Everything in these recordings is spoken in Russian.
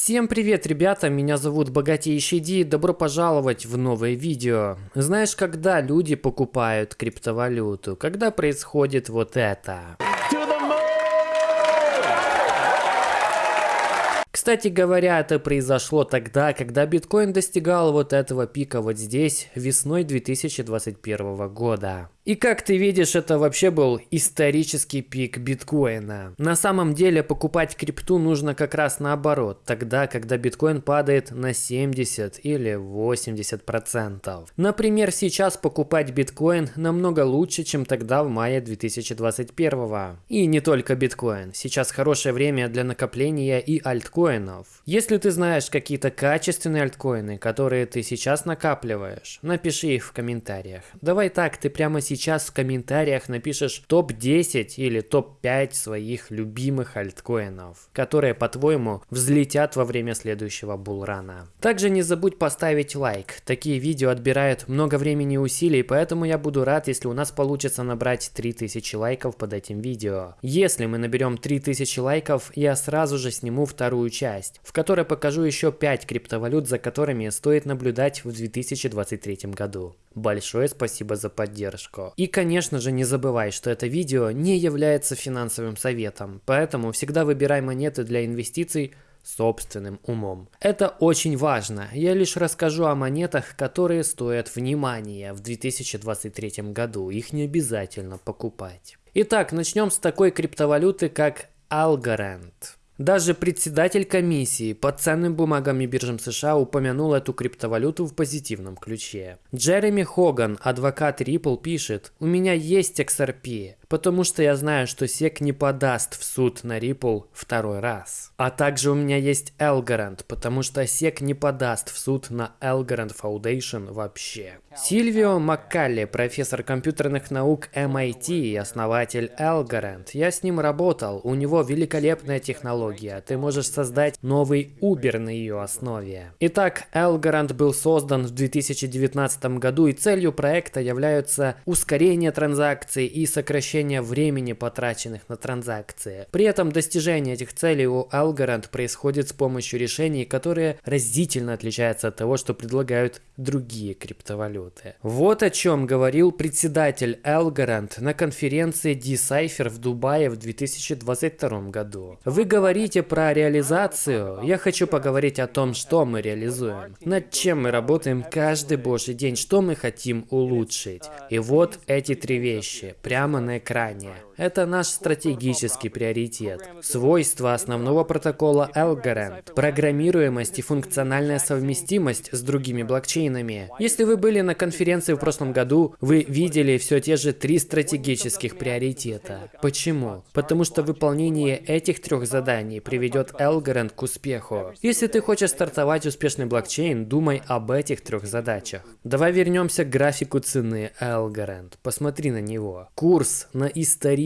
Всем привет, ребята, меня зовут Богатейший Ди, добро пожаловать в новое видео. Знаешь, когда люди покупают криптовалюту? Когда происходит вот это? Кстати говоря, это произошло тогда, когда биткоин достигал вот этого пика вот здесь, весной 2021 года. И как ты видишь, это вообще был исторический пик биткоина. На самом деле покупать крипту нужно как раз наоборот, тогда, когда биткоин падает на 70 или 80 процентов. Например, сейчас покупать биткоин намного лучше, чем тогда в мае 2021. И не только биткоин, сейчас хорошее время для накопления и альткоинов. Если ты знаешь какие-то качественные альткоины, которые ты сейчас накапливаешь, напиши их в комментариях. Давай так, ты прямо сейчас сейчас в комментариях напишешь топ-10 или топ-5 своих любимых альткоинов, которые, по-твоему, взлетят во время следующего булрана. Также не забудь поставить лайк. Такие видео отбирают много времени и усилий, поэтому я буду рад, если у нас получится набрать 3000 лайков под этим видео. Если мы наберем 3000 лайков, я сразу же сниму вторую часть, в которой покажу еще 5 криптовалют, за которыми стоит наблюдать в 2023 году. Большое спасибо за поддержку. И конечно же не забывай, что это видео не является финансовым советом, поэтому всегда выбирай монеты для инвестиций собственным умом. Это очень важно. Я лишь расскажу о монетах, которые стоят внимания в 2023 году. Их не обязательно покупать. Итак, начнем с такой криптовалюты, как Algorand. Даже председатель комиссии по ценным бумагам и биржам США упомянул эту криптовалюту в позитивном ключе. Джереми Хоган, адвокат Ripple, пишет, «У меня есть XRP, потому что я знаю, что SEC не подаст в суд на Ripple второй раз. А также у меня есть Elgarant, потому что SEC не подаст в суд на Elgarant Foundation вообще. Сильвио Маккалли, профессор компьютерных наук MIT и основатель Elgarant. Я с ним работал, у него великолепная технология, ты можешь создать новый Uber на ее основе. Итак, Elgarant был создан в 2019 году и целью проекта являются ускорение транзакций и сокращение сокращения времени, потраченных на транзакции. При этом достижение этих целей у Algorand происходит с помощью решений, которые разительно отличаются от того, что предлагают другие криптовалюты. Вот о чем говорил председатель Algorand на конференции Decipher в Дубае в 2022 году. Вы говорите про реализацию, я хочу поговорить о том, что мы реализуем, над чем мы работаем каждый божий день, что мы хотим улучшить. И вот эти три вещи прямо на экране экране. Это наш стратегический приоритет. Свойства основного протокола Algorand, программируемость и функциональная совместимость с другими блокчейнами. Если вы были на конференции в прошлом году, вы видели все те же три стратегических приоритета. Почему? Потому что выполнение этих трех заданий приведет Algorand к успеху. Если ты хочешь стартовать успешный блокчейн, думай об этих трех задачах. Давай вернемся к графику цены Algorand. Посмотри на него. Курс на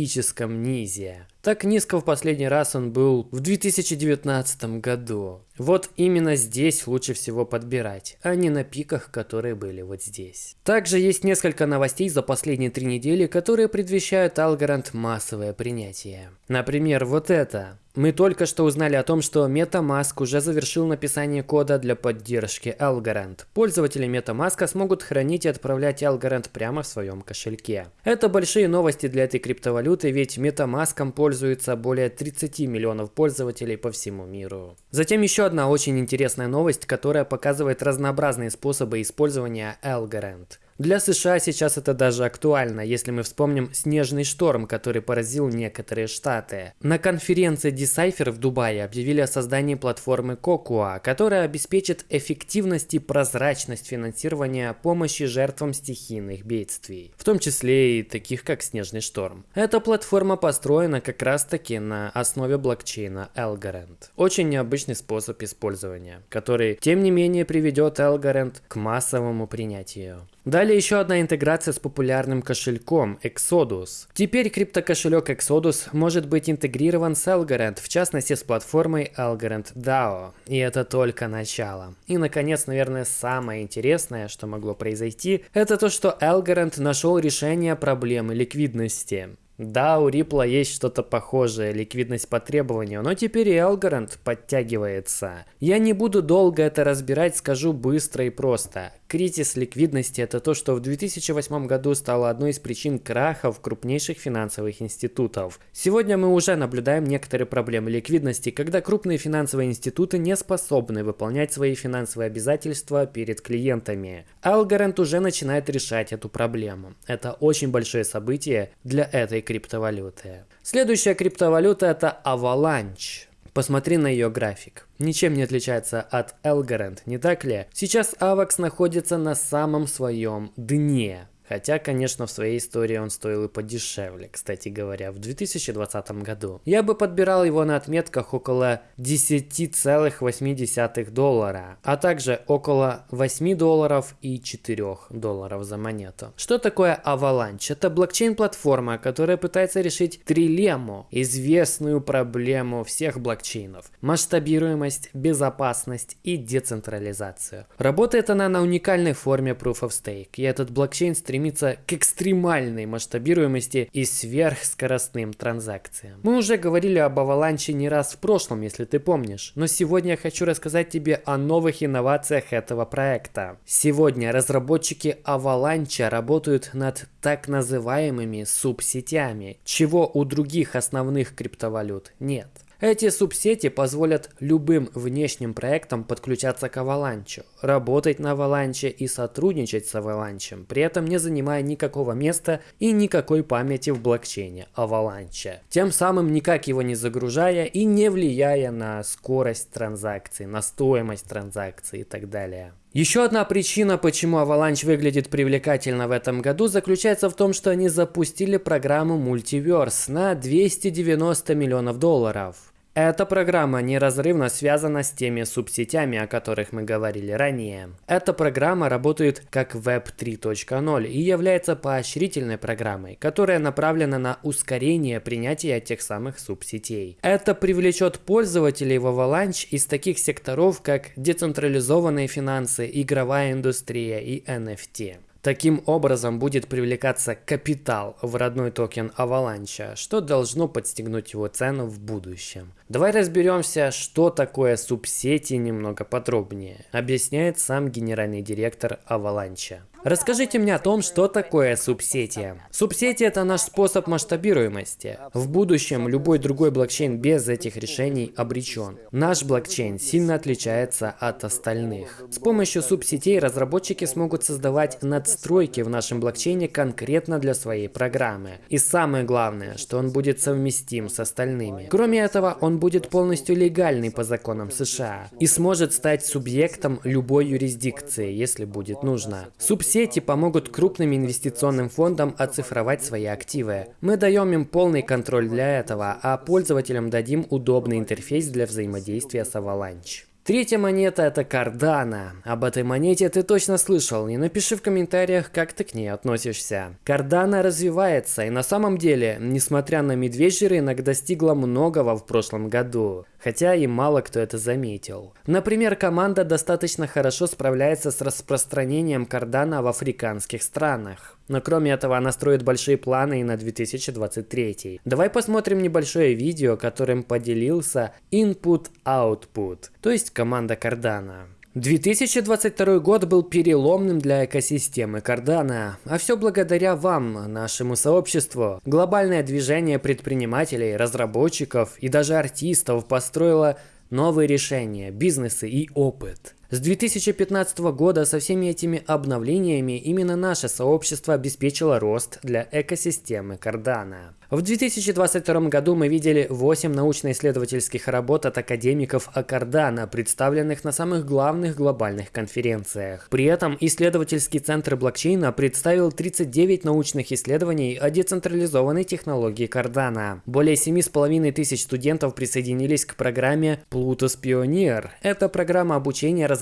историческом низе. Так низко в последний раз он был в 2019 году. Вот именно здесь лучше всего подбирать, а не на пиках, которые были вот здесь. Также есть несколько новостей за последние три недели, которые предвещают Algorand массовое принятие. Например, вот это. Мы только что узнали о том, что MetaMask уже завершил написание кода для поддержки Algorand. Пользователи MetaMask смогут хранить и отправлять Algorand прямо в своем кошельке. Это большие новости для этой криптовалюты, ведь MetaMask пользуется более 30 миллионов пользователей по всему миру. Затем еще одна очень интересная новость, которая показывает разнообразные способы использования Algorand. Для США сейчас это даже актуально, если мы вспомним снежный шторм, который поразил некоторые штаты. На конференции Decipher в Дубае объявили о создании платформы Cocoa, которая обеспечит эффективность и прозрачность финансирования помощи жертвам стихийных бедствий, в том числе и таких как снежный шторм. Эта платформа построена как раз таки на основе блокчейна Algorand. Очень необычный способ использования, который тем не менее приведет Algorand к массовому принятию. Далее еще одна интеграция с популярным кошельком Exodus. Теперь криптокошелек Exodus может быть интегрирован с Algorand, в частности с платформой Algorand DAO. И это только начало. И наконец, наверное, самое интересное, что могло произойти, это то, что Algorand нашел решение проблемы ликвидности. Да, у Ripple есть что-то похожее, ликвидность по требованию, но теперь и Algorand подтягивается. Я не буду долго это разбирать, скажу быстро и просто. Кризис ликвидности – это то, что в 2008 году стало одной из причин крахов крупнейших финансовых институтов. Сегодня мы уже наблюдаем некоторые проблемы ликвидности, когда крупные финансовые институты не способны выполнять свои финансовые обязательства перед клиентами. Algorand уже начинает решать эту проблему. Это очень большое событие для этой криптовалюты. Следующая криптовалюта это Avalanche. Посмотри на ее график. Ничем не отличается от Elgarant, не так ли? Сейчас AVAX находится на самом своем дне. Хотя, конечно, в своей истории он стоил и подешевле, кстати говоря, в 2020 году. Я бы подбирал его на отметках около 10,8 доллара, а также около 8 долларов и 4 долларов за монету. Что такое Avalanche? Это блокчейн-платформа, которая пытается решить трилемму, известную проблему всех блокчейнов. Масштабируемость, безопасность и децентрализацию. Работает она на уникальной форме Proof of Stake, и этот блокчейн стремится стремится к экстремальной масштабируемости и сверхскоростным транзакциям. Мы уже говорили об Аваланче не раз в прошлом, если ты помнишь, но сегодня я хочу рассказать тебе о новых инновациях этого проекта. Сегодня разработчики Avalanche работают над так называемыми субсетями, чего у других основных криптовалют нет. Эти субсети позволят любым внешним проектам подключаться к Avalanche, работать на Avalanche и сотрудничать с Avalanche, при этом не занимая никакого места и никакой памяти в блокчейне Avalanche, тем самым никак его не загружая и не влияя на скорость транзакций, на стоимость транзакций и так далее. Еще одна причина, почему Avalanche выглядит привлекательно в этом году, заключается в том, что они запустили программу Multiverse на 290 миллионов долларов. Эта программа неразрывно связана с теми субсетями, о которых мы говорили ранее. Эта программа работает как Web 3.0 и является поощрительной программой, которая направлена на ускорение принятия тех самых субсетей. Это привлечет пользователей в Avalanche из таких секторов, как децентрализованные финансы, игровая индустрия и NFT. Таким образом будет привлекаться капитал в родной токен Avalanche, что должно подстегнуть его цену в будущем. Давай разберемся, что такое субсети немного подробнее, объясняет сам генеральный директор Avalanche. Расскажите мне о том, что такое субсети. Субсети – это наш способ масштабируемости. В будущем любой другой блокчейн без этих решений обречен. Наш блокчейн сильно отличается от остальных. С помощью субсетей разработчики смогут создавать надстройки в нашем блокчейне конкретно для своей программы. И самое главное, что он будет совместим с остальными. Кроме этого, он будет полностью легальный по законам США и сможет стать субъектом любой юрисдикции, если будет нужно. Субсети Сети помогут крупным инвестиционным фондам оцифровать свои активы. Мы даем им полный контроль для этого, а пользователям дадим удобный интерфейс для взаимодействия с Avalanche. Третья монета это Cardano. Об этой монете ты точно слышал, и напиши в комментариях, как ты к ней относишься. Cardano развивается, и на самом деле, несмотря на медвежий рынок, достигла многого в прошлом году, хотя и мало кто это заметил. Например, команда достаточно хорошо справляется с распространением Cardano в африканских странах. Но кроме этого она строит большие планы и на 2023. Давай посмотрим небольшое видео, которым поделился Input Output, то есть команда Cardano. 2022 год был переломным для экосистемы Cardano, а все благодаря вам, нашему сообществу. Глобальное движение предпринимателей, разработчиков и даже артистов построило новые решения, бизнесы и опыт. С 2015 года со всеми этими обновлениями именно наше сообщество обеспечило рост для экосистемы Cardano. В 2022 году мы видели 8 научно-исследовательских работ от академиков Cardano, представленных на самых главных глобальных конференциях. При этом исследовательский центр блокчейна представил 39 научных исследований о децентрализованной технологии Cardano. Более 7,5 тысяч студентов присоединились к программе Plutus Pioneer. Это программа обучения разработчиков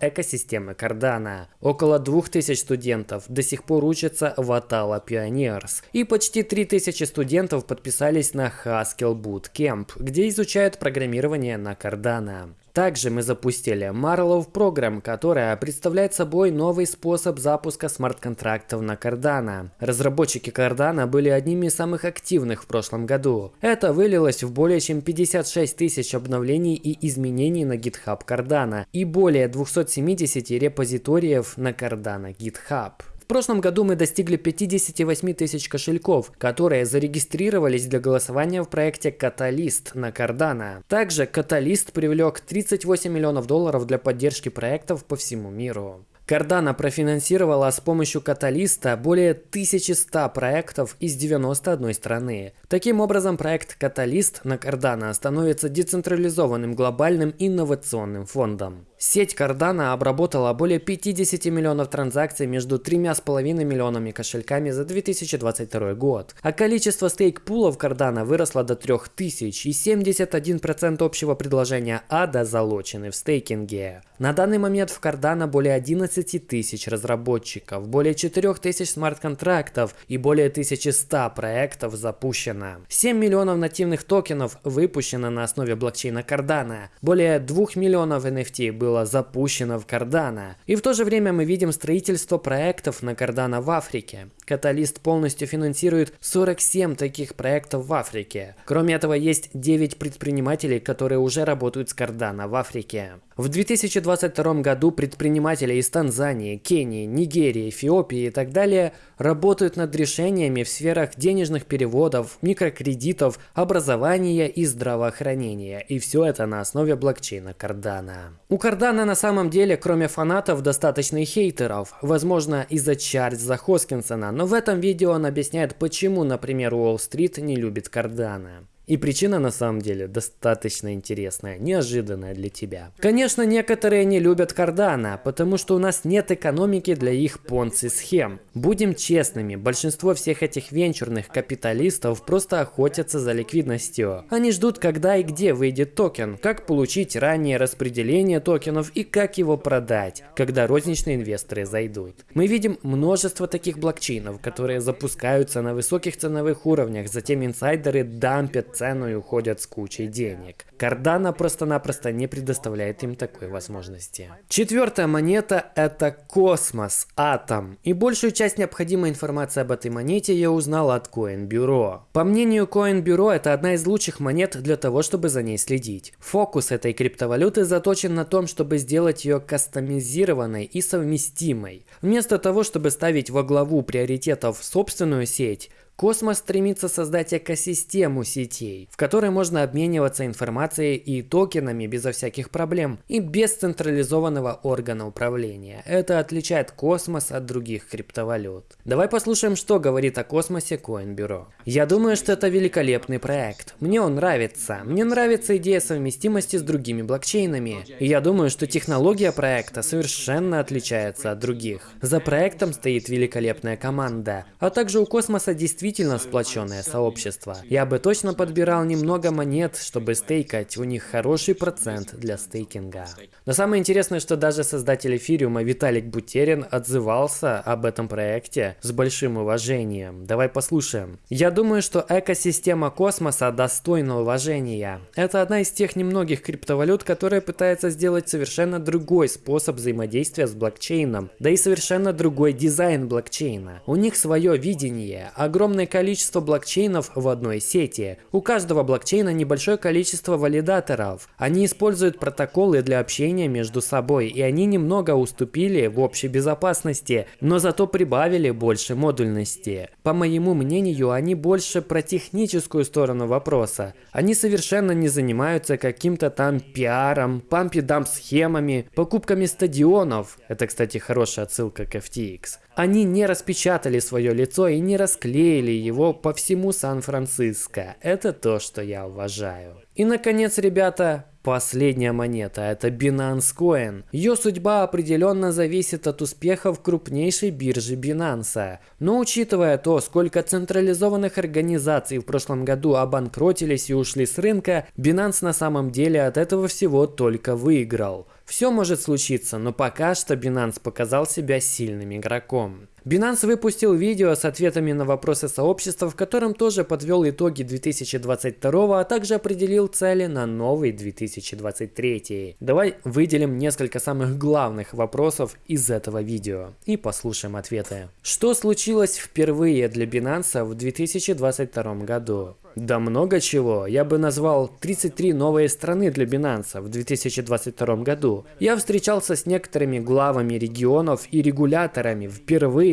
экосистемы Cardano. Около 2000 студентов до сих пор учатся в Atala Pioneers. И почти 3000 студентов студентов подписались на Haskell Bootcamp, где изучают программирование на Cardano. Также мы запустили Marlow Program, которая представляет собой новый способ запуска смарт-контрактов на Cardano. Разработчики Cardano были одними из самых активных в прошлом году. Это вылилось в более чем 56 тысяч обновлений и изменений на GitHub Cardano и более 270 репозиториев на Cardano GitHub. Прошлом году мы достигли 58 тысяч кошельков, которые зарегистрировались для голосования в проекте Catalyst на Cardano. Также Catalyst привлек 38 миллионов долларов для поддержки проектов по всему миру. Cardano профинансировала с помощью каталиста более 1100 проектов из 91 страны. Таким образом, проект Каталист на Cardano становится децентрализованным глобальным инновационным фондом. Сеть Cardano обработала более 50 миллионов транзакций между 3,5 миллионами кошельками за 2022 год, а количество стейк-пулов Cardano выросло до 3000 и 71% общего предложения ADA залочены в стейкинге. На данный момент в Cardano более 11 тысяч разработчиков, более 4 тысяч смарт-контрактов и более 1100 проектов запущено. 7 миллионов нативных токенов выпущено на основе блокчейна Cardano. Более 2 миллионов NFT было запущено в Cardano. И в то же время мы видим строительство проектов на Cardano в Африке. Каталист полностью финансирует 47 таких проектов в Африке. Кроме этого, есть 9 предпринимателей, которые уже работают с Cardano в Африке. В 2022 году предприниматели из Танзании, Кении, Нигерии, Эфиопии и так далее работают над решениями в сферах денежных переводов, микрокредитов, образования и здравоохранения. И все это на основе блокчейна Cardano. У Cardano на самом деле, кроме фанатов, достаточно и хейтеров. Возможно, из-за Чарльза Хоскинсона, но в этом видео он объясняет, почему, например, Уолл-стрит не любит Cardano. И причина на самом деле достаточно интересная, неожиданная для тебя. Конечно, некоторые не любят Cardano, потому что у нас нет экономики для их понци-схем. Будем честными, большинство всех этих венчурных капиталистов просто охотятся за ликвидностью. Они ждут, когда и где выйдет токен, как получить раннее распределение токенов и как его продать, когда розничные инвесторы зайдут. Мы видим множество таких блокчейнов, которые запускаются на высоких ценовых уровнях, затем инсайдеры дампят цену и уходят с кучей денег. Cardano просто-напросто не предоставляет им такой возможности. Четвертая монета это Космос, Атом. И большую часть необходимой информации об этой монете я узнал от Coin Bureau. По мнению CoinBureau, это одна из лучших монет для того, чтобы за ней следить. Фокус этой криптовалюты заточен на том, чтобы сделать ее кастомизированной и совместимой. Вместо того, чтобы ставить во главу приоритетов собственную сеть, Космос стремится создать экосистему сетей, в которой можно обмениваться информацией и токенами безо всяких проблем и без централизованного органа управления. Это отличает Космос от других криптовалют. Давай послушаем, что говорит о Космосе Coin Bureau. Я думаю, что это великолепный проект. Мне он нравится. Мне нравится идея совместимости с другими блокчейнами. И я думаю, что технология проекта совершенно отличается от других. За проектом стоит великолепная команда. А также у Космоса действительно действительно сплоченное сообщество. Я бы точно подбирал немного монет, чтобы стейкать, у них хороший процент для стейкинга. Но самое интересное, что даже создатель эфириума Виталик Бутерин отзывался об этом проекте с большим уважением. Давай послушаем. Я думаю, что экосистема космоса достойна уважения. Это одна из тех немногих криптовалют, которая пытается сделать совершенно другой способ взаимодействия с блокчейном, да и совершенно другой дизайн блокчейна. У них свое видение, огромное огромное количество блокчейнов в одной сети. У каждого блокчейна небольшое количество валидаторов. Они используют протоколы для общения между собой, и они немного уступили в общей безопасности, но зато прибавили больше модульности. По моему мнению, они больше про техническую сторону вопроса. Они совершенно не занимаются каким-то там пиаром, пампи-дамп схемами, покупками стадионов. Это, кстати, хорошая отсылка к FTX. Они не распечатали свое лицо и не расклеили его по всему Сан-Франциско. Это то, что я уважаю. И, наконец, ребята, Последняя монета – это Binance Coin. Ее судьба определенно зависит от успехов крупнейшей биржи Binance. Но учитывая то, сколько централизованных организаций в прошлом году обанкротились и ушли с рынка, Binance на самом деле от этого всего только выиграл. Все может случиться, но пока что Binance показал себя сильным игроком. Binance выпустил видео с ответами на вопросы сообщества, в котором тоже подвел итоги 2022, а также определил цели на новый 2023. Давай выделим несколько самых главных вопросов из этого видео и послушаем ответы. Что случилось впервые для Binance в 2022 году? Да много чего. Я бы назвал 33 новые страны для Binance в 2022 году. Я встречался с некоторыми главами регионов и регуляторами впервые.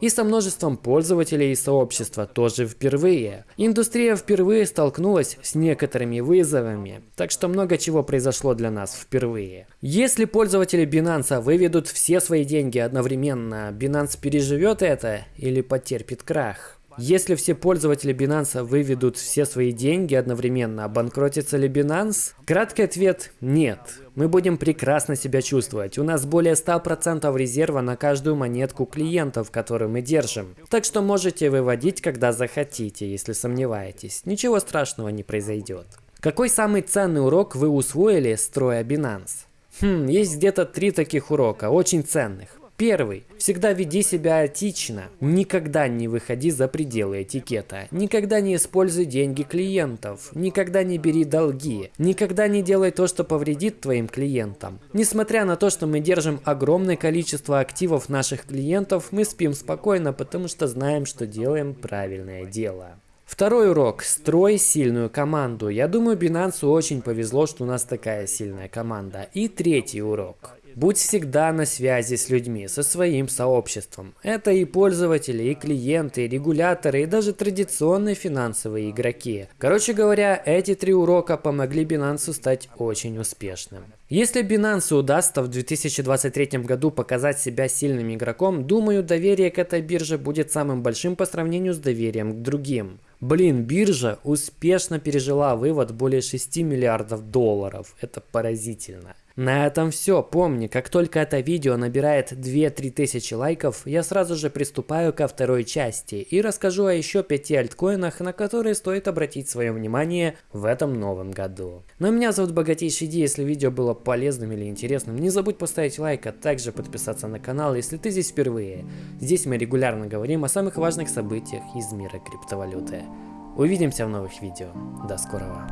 И со множеством пользователей и сообщества тоже впервые. Индустрия впервые столкнулась с некоторыми вызовами. Так что много чего произошло для нас впервые. Если пользователи Binance выведут все свои деньги одновременно, Binance переживет это или потерпит крах? Если все пользователи Binance выведут все свои деньги одновременно, обанкротится ли Binance? Краткий ответ – нет. Мы будем прекрасно себя чувствовать. У нас более 100% резерва на каждую монетку клиентов, которую мы держим. Так что можете выводить, когда захотите, если сомневаетесь. Ничего страшного не произойдет. Какой самый ценный урок вы усвоили, строя Binance? Хм, есть где-то три таких урока, очень ценных. Первый. Всегда веди себя этично. Никогда не выходи за пределы этикета. Никогда не используй деньги клиентов. Никогда не бери долги. Никогда не делай то, что повредит твоим клиентам. Несмотря на то, что мы держим огромное количество активов наших клиентов, мы спим спокойно, потому что знаем, что делаем правильное дело. Второй урок. Строй сильную команду. Я думаю, Binance очень повезло, что у нас такая сильная команда. И третий урок. Будь всегда на связи с людьми, со своим сообществом. Это и пользователи, и клиенты, и регуляторы, и даже традиционные финансовые игроки. Короче говоря, эти три урока помогли Binance стать очень успешным. Если Binance удастся в 2023 году показать себя сильным игроком, думаю, доверие к этой бирже будет самым большим по сравнению с доверием к другим. Блин, биржа успешно пережила вывод более 6 миллиардов долларов. Это поразительно. На этом все. Помни, как только это видео набирает 2-3 тысячи лайков, я сразу же приступаю ко второй части и расскажу о еще 5 альткоинах, на которые стоит обратить свое внимание в этом новом году. Но меня зовут Богатейший Ди, если видео было полезным или интересным, не забудь поставить лайк, а также подписаться на канал, если ты здесь впервые. Здесь мы регулярно говорим о самых важных событиях из мира криптовалюты. Увидимся в новых видео. До скорого.